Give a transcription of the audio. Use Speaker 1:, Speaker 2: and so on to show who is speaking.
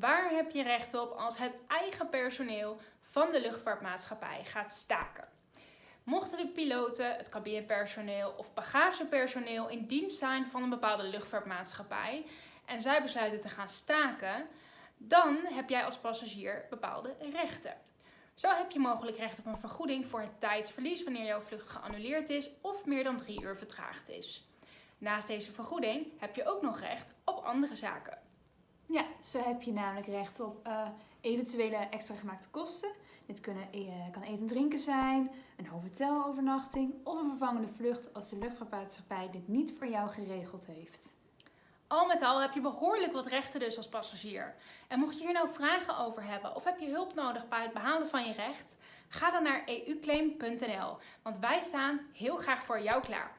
Speaker 1: Waar heb je recht op als het eigen personeel van de luchtvaartmaatschappij gaat staken? Mochten de piloten, het cabinepersoneel of bagagepersoneel in dienst zijn van een bepaalde luchtvaartmaatschappij en zij besluiten te gaan staken, dan heb jij als passagier bepaalde rechten. Zo heb je mogelijk recht op een vergoeding voor het tijdsverlies wanneer jouw vlucht geannuleerd is of meer dan drie uur vertraagd is. Naast deze vergoeding heb je ook nog recht op andere zaken.
Speaker 2: Ja, zo heb je namelijk recht op uh, eventuele extra gemaakte kosten. Dit kunnen, uh, kan eten en drinken zijn, een hotelovernachting of een vervangende vlucht als de luchtvaartmaatschappij dit niet voor jou geregeld heeft.
Speaker 1: Al met al heb je behoorlijk wat rechten dus als passagier. En mocht je hier nou vragen over hebben of heb je hulp nodig bij het behalen van je recht, ga dan naar euclaim.nl, want wij staan heel graag voor jou klaar.